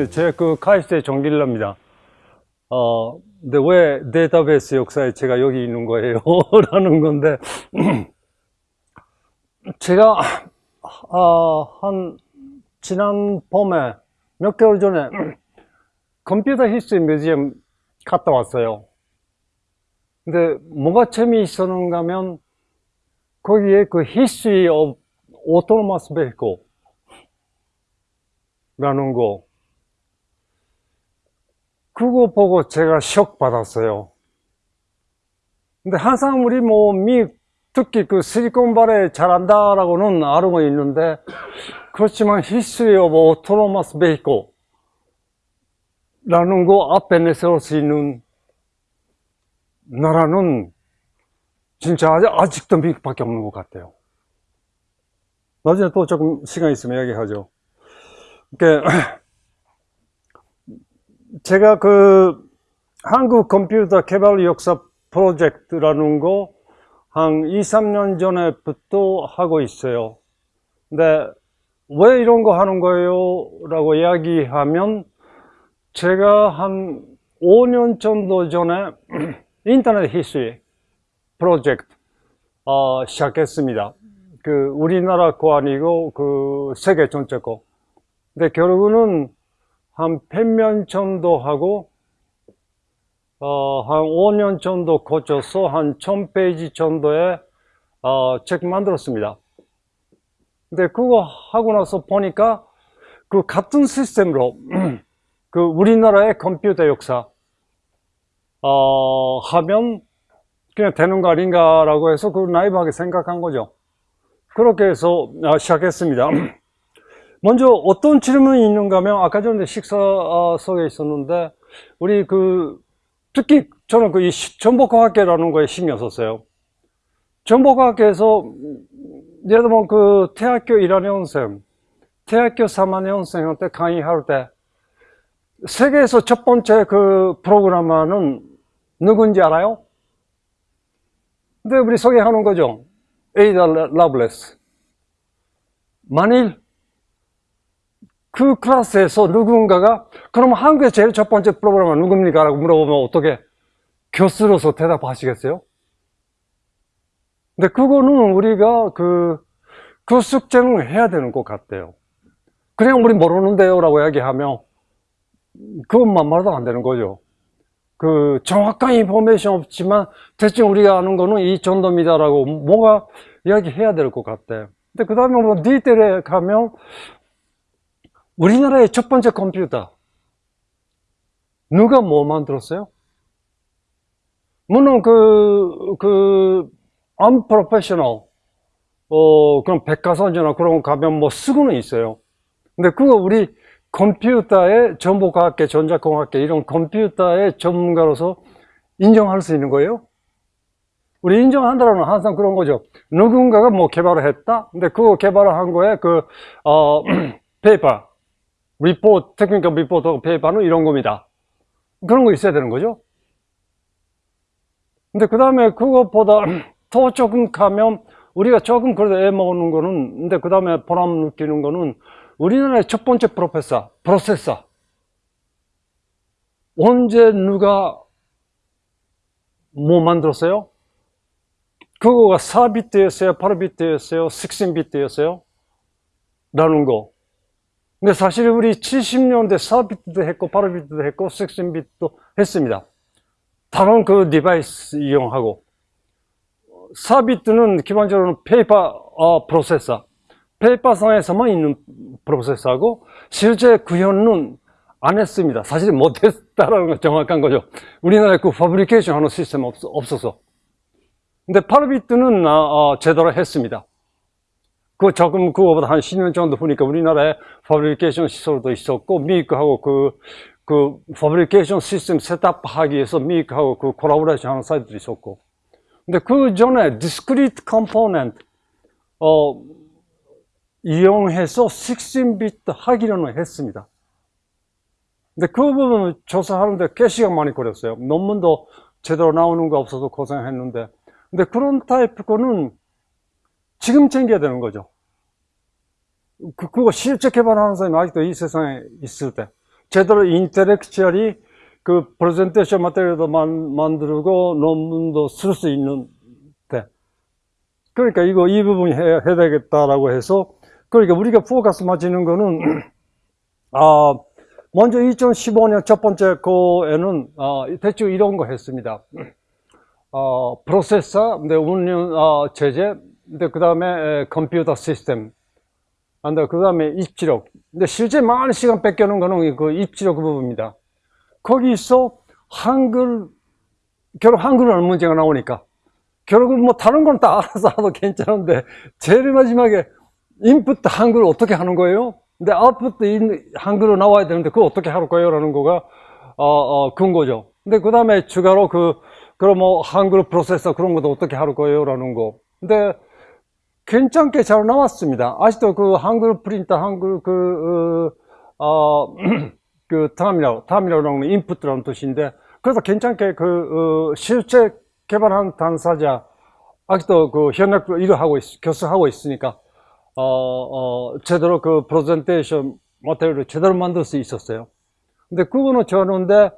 네, 저 그 카이스트의 전길남입니다. 어, 근데 왜 데이터베이스 역사에 제가 여기 있는 거예요? 라는 건데, 제가, 어, 한, 지난 봄에, 몇 개월 전에, Computer History Museum 갔다 왔어요. 근데 뭐가 재미있었는가 하면, 거기에 그 of autonomous vehicle 라는 거, 그거 보고 제가 shock 받았어요. 근데 항상 우리 뭐, 미, 특히 그 실리콘발에 잘한다라고는 알고 있는데, 그렇지만 history of autonomous vehicle 라는 거 앞에 내세울 수 있는 나라는 진짜 아직도 미국밖에 없는 것 같아요. 나중에 또 조금 시간 있으면 이야기하죠. 그 제가 그 한국 컴퓨터 개발 역사 프로젝트라는 거 한 2, 3년 전에부터 하고 있어요. 근데 왜 이런 거 하는 거예요? 라고 이야기하면 제가 한 5년 정도 전에 Internet History Project 어, 시작했습니다. 그 우리나라 거 아니고 그 세계 전체 거. 근데 결국은 한 100명 정도 하고 어, 한 5년 정도 거쳐서 한 1000페이지 정도의 어, 책 만들었습니다. 근데 그거 하고 나서 보니까 그 같은 시스템으로 그 우리나라의 컴퓨터 역사 어, 하면 그냥 되는 거 아닌가 라고 해서 그 나이브하게 생각한 거죠. 그렇게 해서 아, 시작했습니다. 먼저 어떤 질문이 있는가 하면 아까 전에 식사석에 있었는데 우리 그 특히 저는 그 정보과학계라는 거에 신경 썼어요. 정보과학계에서 예를 들면 그 대학교 1학년생, 대학교 3학년생한테 강의할 때 세계에서 첫 번째 그 프로그래머는 누군지 알아요? 근데 우리 소개하는 거죠. 에이다 라블레스. 만일 그 클래스에서 누군가가 그럼 한국의 제일 첫 번째 프로그래머 누굽니까? 라고 물어보면 어떻게 교수로서 대답하시겠어요? 근데 그거는 우리가 그, 그 숙제는 해야 되는 것 같아요. 그냥 우리 모르는데요 라고 이야기하면 그것만 말도 안 되는 거죠. 그 정확한 인포메이션 없지만 대충 우리가 아는 거는 이 정도입니다 라고 뭐가 이야기해야 될 것 같아요. 근데 그 다음에 뭐 디테일에 가면 우리나라의 첫 번째 컴퓨터 누가 뭐 만들었어요? 물론 그, 그, unprofessional, 어, 그런 백과사전이나 그런 거 가면 뭐 쓰고는 있어요. 근데 그거 우리 컴퓨터의 정보과학회, 전자공학회 이런 컴퓨터의 전문가로서 인정할 수 있는 거예요? 우리 인정한다는 항상 그런 거죠. 누군가가 뭐 개발을 했다? 근데 그거 개발을 한 거에 그, 어, paper, report, technical report paper는 이런 겁니다. 그런 거 있어야 되는 거죠. 근데 그 다음에 그것보다 더 조금 가면 우리가 조금 그래도 애 먹는 거는 근데 그 다음에 보람 느끼는 거는 우리나라의 첫 번째 프로페서, 프로세서 언제 누가 뭐 만들었어요? 그거가 4비트였어요? 8비트였어요? 16비트였어요? 라는 거 근데 사실 우리 70년대 4비트도 했고 8비트도 했고 16비트도 했습니다 다른 그 device 이용하고 4비트는 기본적으로 paper 어, 프로세서 paper상에서만 있는 프로세서하고 실제 구현은 안 했습니다. 사실 못했다라는 건 정확한 거죠. 우리나라에 그 fabrication 하는 시스템 없, 없어서. 근데 8비트는 어, 제대로 했습니다. 그 조금 그거보다 한 10년 정도 보니까 우리나라에 fabrication 시설도 있었고 미국하고 그, 그 fabrication 시스템 setup하기 위해서 미국하고 그 콜라보레이션 하는 사이트도 있었고 근데 그 전에 discrete component 어, 이용해서 16비트 하기로는 했습니다. 근데 그 부분을 조사하는데 꽤 시간 많이 걸렸어요. 논문도 제대로 나오는 거 없어서 고생했는데. 근데 그런 타입 거는 지금 챙겨야 되는 거죠. 그, 그거 실제 개발하는 사람이 아직도 이 세상에 있을 때. 제대로 intellectually 그 presentation material도 만, 만들고 논문도 쓸 수 있는 데 그러니까 이거 이 부분 해, 해야 되겠다라고 해서 그러니까 우리가 포커스 맞추는 거는 아 먼저 2015년 첫 번째 거에는 아, 대충 이런 거 했습니다. 어, 프로세서, 운영 어, 체제, 근데 그 다음에 컴퓨터 시스템, 근데 그 다음에 입지력. 근데 실제 많은 시간 뺏겨놓은 거는 그 입지력 그 부분입니다. 거기서 한글, 결국 한글은 문제가 나오니까. 결국 뭐 다른 건 다 알아서 하도 괜찮은데, 제일 마지막에 인풋 한글 어떻게 하는 거예요? 근데 아웃풋 한글로 나와야 되는데 그거 어떻게 할 거예요? 라는 거가, 어, 어, 근거죠. 근데 그 다음에 추가로 그, 그럼 뭐 한글 프로세서 그런 것도 어떻게 할 거예요? 라는 거. 근데 괜찮게 잘 나왔습니다. 아직도 그 한글 프린터, 한글 그, 어, 어 그 terminal, terminal이라는 input이라는 뜻인데, 그래서 괜찮게 그, 어, 실제 개발한 당사자, 아직도 그 현역 일을 하고 있, 교수하고 있으니까, 어, 어, 제대로 그 프레젠테이션 모델을 제대로 만들 수 있었어요. 근데 그거는 저는데,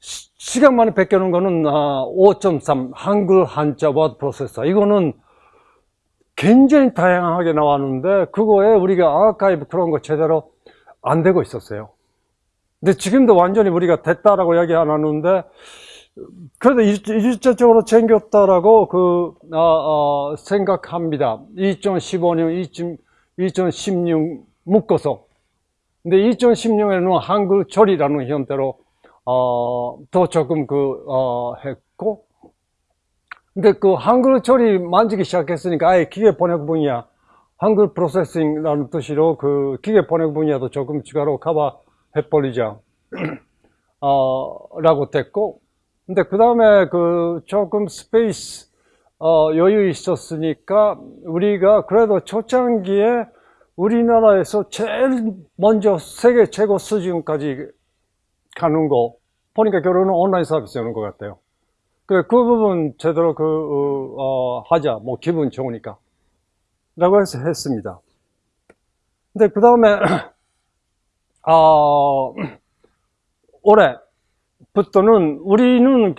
시간 만에 베껴놓은 거는 5.3 아, 한글 한자 워드 프로세서 이거는 굉장히 다양하게 나왔는데 그거에 우리가 아카이브 그런 거 제대로 안 되고 있었어요. 근데 지금도 완전히 우리가 됐다라고 이야기 안 하는데 그래도 일차적으로 챙겼다라고 그 어, 어, 생각합니다. 2015년 2016 묶어서. 근데 2016에는 한글 처리라는 형태로 어, 더 조금 그, 어, 했고, 근데 그 한글 처리 만지기 시작했으니까 아예 기계 번역 분야, 한글 processing이라는 뜻으로 그 기계 번역 분야도 조금 추가로 커버 해버리자, 어, 라고 됐고, 근데 그 다음에 그 조금 space, 어, 여유 있었으니까 우리가 그래도 초창기에 우리나라에서 제일 먼저 세계 최고 수준까지 가는 거 보니까 결혼은 온라인 서비스 하는 것 같아요. 그, 그 부분 제대로 그, 어, 어, 하자. 뭐 기분 좋으니까. 라고 해서 했습니다. 근데 그 다음에, 어, 올해부터는 우리는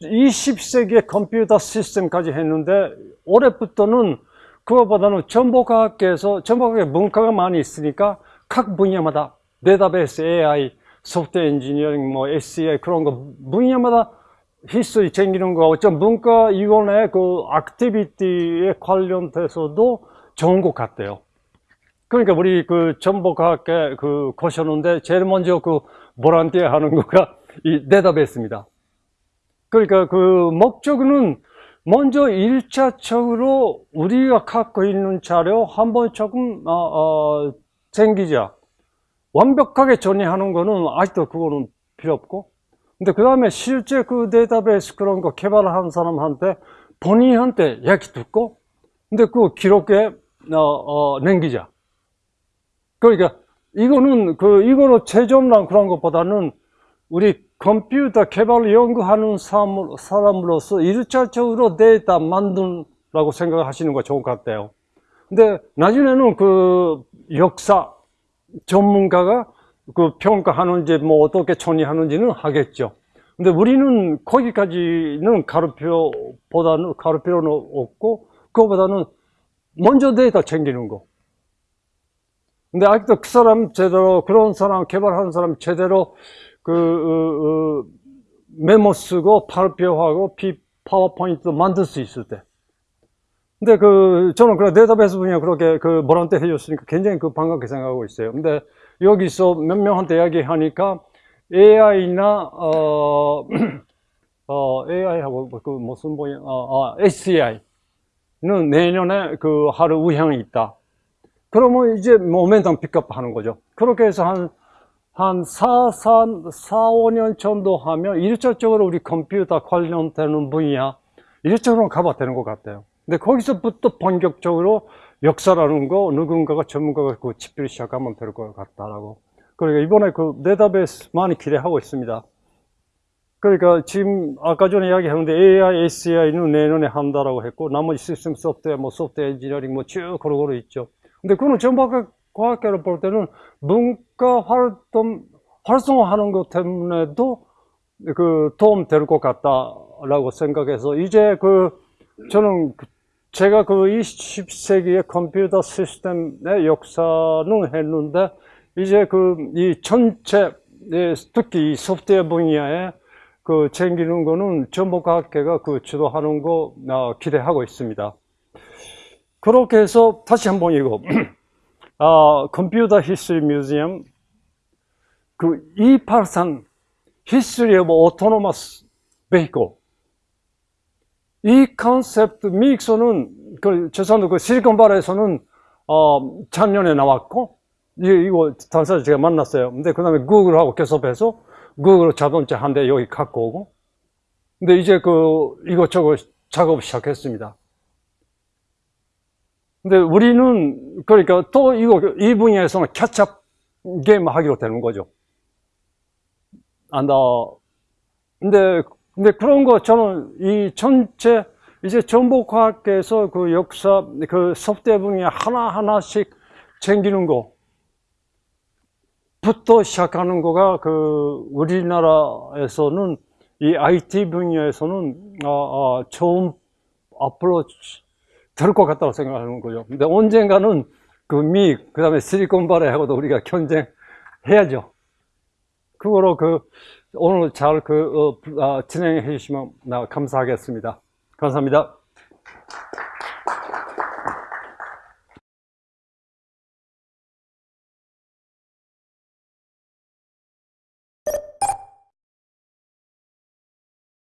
20세기의 컴퓨터 시스템까지 했는데, 올해부터는 그거보다는 정보과학회에서, 정보과학의 분과가 많이 있으니까 각 분야마다 데이터베이스, AI, software engineering, 뭐 SEI 그런 거 분야마다 history 챙기는 거 어쩜 분과위원회 그 activity에 관련돼서도 좋은 것 같아요. 그러니까 우리 그 정보과학회 그 거셨는데 제일 먼저 그 보란티에 하는 거가 이 데이터베이스입니다. 그러니까 그 목적은 먼저 일차적으로 우리가 갖고 있는 자료 한번 조금 어, 어, 챙기자. 완벽하게 정리하는 거는 아직도 그거는 필요 없고 근데 그 다음에 실제 그 데이터베이스 그런 거 개발한 사람한테 본인한테 이야기 듣고 근데 그 기록에 어, 어, 남기자. 그러니까 이거는 그 이거로 최종란 그런 것보다는 우리 컴퓨터 개발 연구하는 사람, 사람으로서 일차적으로 데이터 만든다고 생각하시는 거 좋은 것 같아요. 근데 나중에는 그 역사 전문가가 그 평가하는지 뭐 어떻게 처리하는지는 하겠죠. 근데 우리는 거기까지는 가르표보다는 필요는 없고 그거보다는 먼저 데이터 챙기는 거. 근데 아직도 그 사람 제대로 그런 사람 개발하는 사람 제대로 그 어, 어, 메모 쓰고 발표하고 피 파워포인트 만들 수 있을 때 근데 그 저는 그 데이터베이스 분야 그렇게 그 volunteer 해줬으니까 굉장히 그 반갑게 생각하고 있어요. 근데 여기서 몇 명한테 이야기하니까 AI나 어, 어 AI하고 그 무슨 뭐야 어, 어, SCI는 내년에 그 할 의향이 있다. 그러면 이제 momentum pick up 하는 거죠. 그렇게 해서 한, 한 4, 4, 4, 5년 정도 하면 일차적으로 우리 컴퓨터 관련되는 분야, 일차적으로 커버 되는 것 같아요. 근데 거기서부터 본격적으로 역사라는 거 누군가가 전문가가 그 집필 시작하면 될 것 같다라고. 그러니까 이번에 그 데이터베이스 많이 기대하고 있습니다. 그러니까 지금 아까 전에 이야기했는데 AI, SAI는 내년에 한다라고 했고 나머지 시스템 소프트웨어, 뭐 software engineering 뭐 쭉 고루고루 있죠. 근데 그거는 전부 과학계로 볼 때는 문과 활동 활성화하는 것 때문에도 그 도움 될 것 같다라고 생각해서 이제 그 저는 그 제가 그 20세기의 컴퓨터 시스템의 역사는 했는데 이제 그 이 전체 예, 특히 이 소프트웨어 분야에 그 챙기는 거는 전북학회가 그 주도하는 거 아, 기대하고 있습니다. 그렇게 해서 다시 한번 이거 아, 컴퓨터 히스토리 뮤지엄 그283 History of Autonomous Vehicle 이 컨셉트 미익서는 그 죄송한데 그 실리콘바레에서는 어, 작년에 나왔고 이, 이거 당사자 제가 만났어요. 근데 그 다음에 구글하고 결합해서 구글 자동차 한 대 여기 갖고 오고 근데 이제 그 이것저것 작업 시작했습니다. 근데 우리는 그러니까 또 이거 이 분야에서는 캐첩 게임 하기로 되는 거죠. 안다. 근데 근데 그런 거 저는 이 전체 이제 정보과학계에서 그 역사 그 소프트웨어 분야 하나 하나씩 챙기는 거부터 시작하는 거가 그 우리나라에서는 이 IT 분야에서는 어, 어, 처음 앞으로 될 것 같다고 생각하는 거죠. 근데 언젠가는 그 미, 그 다음에 실리콘바레하고도 우리가 경쟁해야죠. 그거로 그 오늘 잘그 어, 아, 진행해 주시면 나 감사하겠습니다. 감사합니다.